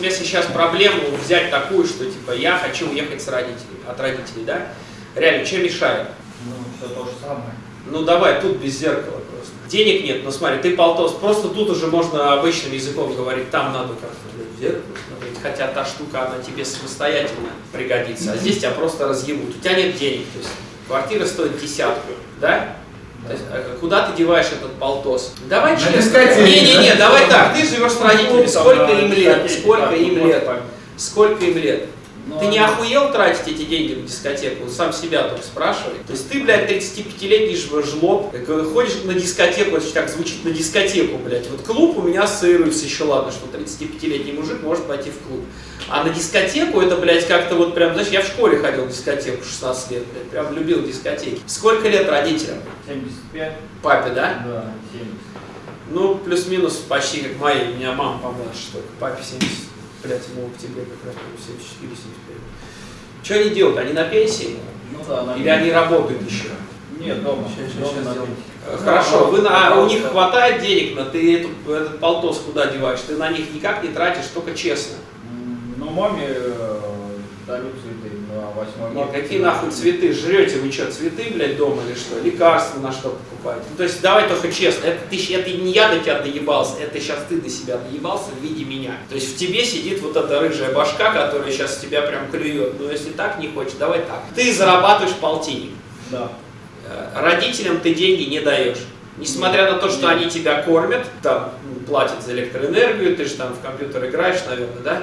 если сейчас проблему взять такую, что типа я хочу уехать с родителей, от родителей, да? Реально, что мешает? Ну, все то же самое. Ну давай, тут без зеркала просто. Денег нет, ну смотри, ты полтос, просто тут уже можно обычным языком говорить, там надо как-то зеркало смотреть, хотя та штука, она тебе самостоятельно пригодится, а здесь тебя просто разъебут, у тебя нет денег, то есть квартира стоит десятку, да? То есть, а куда ты деваешь этот полтос? Давай честно. Не-не-не, давай так, ты живешь с родителями, Ну, сколько там, им лет? Сколько им лет? Сколько им лет? Ну, Ты не охуел тратить эти деньги на дискотеку? Сам себя только спрашивай. То есть ты, блядь, 35-летний ж- жлоб, ходишь на дискотеку, это так звучит, на дискотеку, блядь. Вот клуб у меня ассоциируется еще, ладно, что 35-летний мужик может пойти в клуб. А на дискотеку это, блядь, как-то вот прям, знаешь, я в школе ходил в дискотеку 16 лет, блядь, прям любил дискотеки. Сколько лет родителям? 75? Папе, да? Да, 70. Ну, плюс-минус почти как мои. У меня мама помладше только. Папе 70, блядь, ему в октябре как раз было 74-75. Что они делают? Они на пенсии? Ну да, на Или они работают еще? Нет, дома. Щас, дома сделаем. пенсии. Э, Хорошо, вы на, а у них хватает денег, но ты эту, этот полтос куда деваешь? Ты на них никак не тратишь, только честно. Ну, маме э, дарю цветы 8 Нет, марта. какие нахуй цветы? Жрете вы что, цветы, блядь, дома или что? Лекарства на что покупаете? Ну, то есть давай только честно, это, ты, это не я до тебя доебался, это сейчас ты до себя доебался в виде меня. То есть в тебе сидит вот эта рыжая башка, которая сейчас тебя прям клюет. Ну если так не хочешь, давай так. Ты зарабатываешь полтинник. Да. Э, Родителям ты деньги не даешь. Несмотря на то, что они тебя кормят, там ну, платят за электроэнергию, ты же там в компьютер играешь, наверное, да?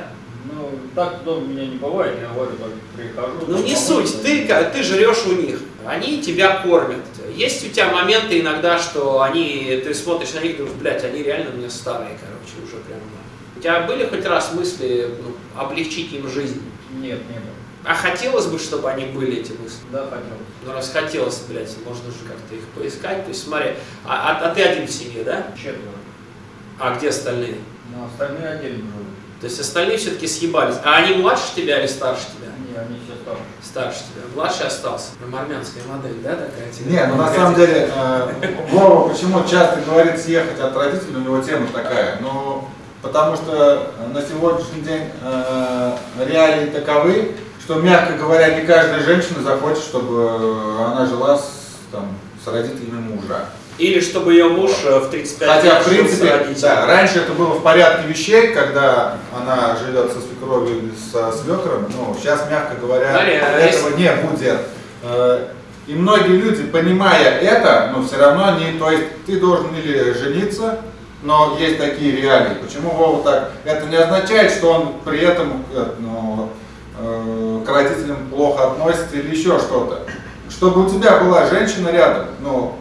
Ну, так дома меня не бывает, я говорю, только прихожу. Ну не суть, ты, ты жрешь у них, они тебя кормят. Есть у тебя моменты иногда, что они, ты смотришь на них и думаешь, блядь, они реально у меня старые, короче, уже прям. У тебя были хоть раз мысли ну, облегчить им жизнь? Нет, не было. А хотелось бы, чтобы они были, эти мысли? Да, хотел. Ну раз хотелось, блядь, можно же как-то их поискать. То есть смотри, а, а- а ты один в семье, да? Четверо. А где остальные? Но остальные отдельно живут. То есть остальные все-таки съебались. А они младше тебя или старше тебя? Не, они все старше. Старше тебя. Младший остался. Прям армянская модель, да, такая? тебе? Не, ну на самом деле, э, Вова почему часто говорит съехать от родителей, у него тема такая, ну, потому что на сегодняшний день э, реалии таковы, что, мягко говоря, не каждая женщина захочет, чтобы она жила с, там, с родителями мужа. Или чтобы ее муж э, в 35 Хотя, лет в принципе, да, раньше это было в порядке вещей, когда она живет со свекровью или со свекром, но сейчас, мягко говоря, Далее, а этого не будет. Э, И многие люди, понимая это, но все равно они, то есть ты должен или жениться, но есть такие реалии. Почему Вова так? Это не означает, что он при этом э, ну, к родителям плохо относится или еще что-то. Чтобы у тебя была женщина рядом, ну,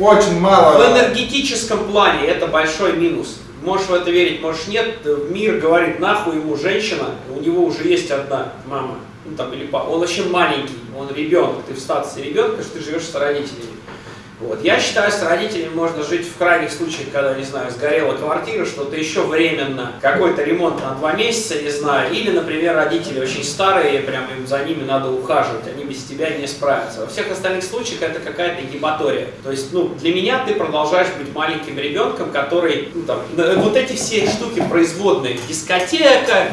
очень мало... В энергетическом плане это большой минус. Можешь в это верить, можешь нет. Мир говорит, нахуй ему женщина, у него уже есть одна мама. Ну, там, или папа. Он вообще маленький, он ребенок, ты в статусе ребенка, что ты живешь с родителями. Вот. Я считаю, с родителями можно жить в крайних случаях, когда, не знаю, сгорела квартира, что-то еще временно, какой-то ремонт на два месяца, не знаю, или, например, родители очень старые, прям им за ними надо ухаживать, они без тебя не справятся. Во всех остальных случаях это какая-то гематория. То есть, ну, для меня ты продолжаешь быть маленьким ребенком, который, ну, там, вот эти все штуки производные, дискотека,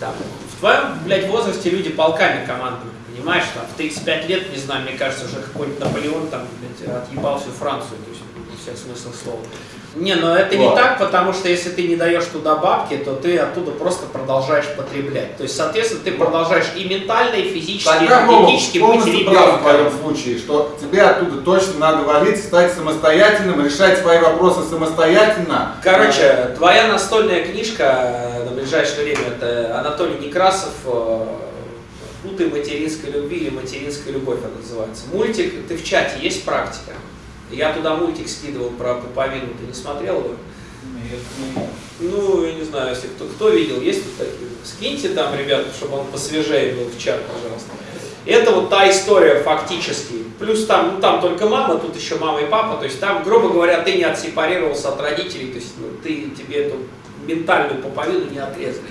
там, в твоем, блядь, возрасте люди полками командуют. Понимаешь, там, в 35 лет, не знаю, мне кажется, уже какой-нибудь Наполеон там, блядь, отъебал всю Францию, то есть, во всех смыслах слова. Не, но это не Вот. так, потому что если ты не даешь туда бабки, то ты оттуда просто продолжаешь потреблять. То есть, соответственно, ты продолжаешь и ментально, и физически, и Тогда Вова энергетически быть полностью прав в твоем случае, что тебе оттуда точно надо валить, стать самостоятельным, решать свои вопросы самостоятельно. Короче, твоя настольная книжка э, на ближайшее время это Анатолий Некрасов э, «Путы материнской любви» или «Материнская любовь» она называется. Мультик, ты в чате, есть практика? Я туда мультик скидывал про пуповину, ты не смотрел его? Нет, Ну, я не знаю, если кто, кто видел, есть тут такие. Скиньте там, ребята, чтобы он посвежее был в чат, пожалуйста. Это вот та история фактически. Плюс там, ну там только мама, тут еще мама и папа. То есть там, грубо говоря, ты не отсепарировался от родителей, то есть ну, ты тебе эту ментальную пуповину не отрезали.